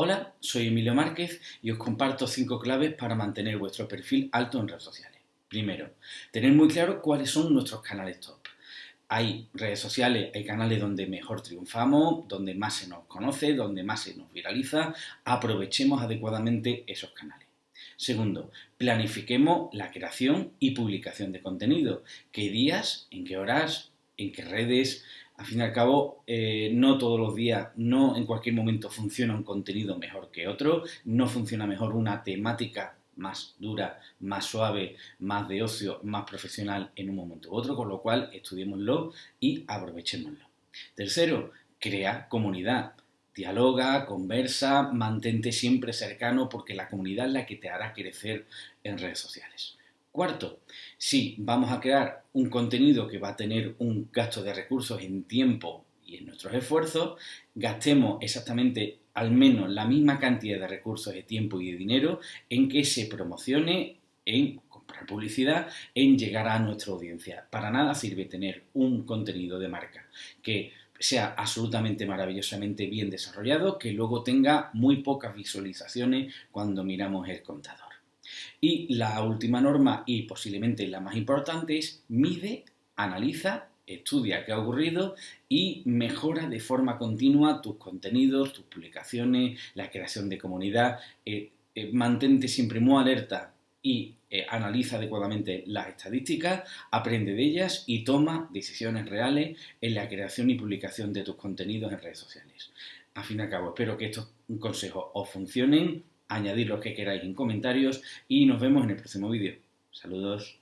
Hola, soy Emilio Márquez y os comparto cinco claves para mantener vuestro perfil alto en redes sociales. Primero, tener muy claro cuáles son nuestros canales top. Hay redes sociales, hay canales donde mejor triunfamos, donde más se nos conoce, donde más se nos viraliza. Aprovechemos adecuadamente esos canales. Segundo, planifiquemos la creación y publicación de contenido. ¿Qué días, en qué horas, en qué redes? Al fin y al cabo, eh, no todos los días, no en cualquier momento funciona un contenido mejor que otro, no funciona mejor una temática más dura, más suave, más de ocio, más profesional en un momento u otro, con lo cual estudiémoslo y aprovechémoslo. Tercero, crea comunidad. Dialoga, conversa, mantente siempre cercano porque la comunidad es la que te hará crecer en redes sociales. Cuarto, si vamos a crear un contenido que va a tener un gasto de recursos en tiempo y en nuestros esfuerzos, gastemos exactamente al menos la misma cantidad de recursos de tiempo y de dinero en que se promocione, en comprar publicidad, en llegar a nuestra audiencia. Para nada sirve tener un contenido de marca que sea absolutamente maravillosamente bien desarrollado, que luego tenga muy pocas visualizaciones cuando miramos el contador. Y la última norma, y posiblemente la más importante, es mide, analiza, estudia qué ha ocurrido y mejora de forma continua tus contenidos, tus publicaciones, la creación de comunidad. Eh, eh, mantente siempre muy alerta y eh, analiza adecuadamente las estadísticas, aprende de ellas y toma decisiones reales en la creación y publicación de tus contenidos en redes sociales. A fin y al cabo, espero que estos consejos os funcionen añadir lo que queráis en comentarios y nos vemos en el próximo vídeo. Saludos.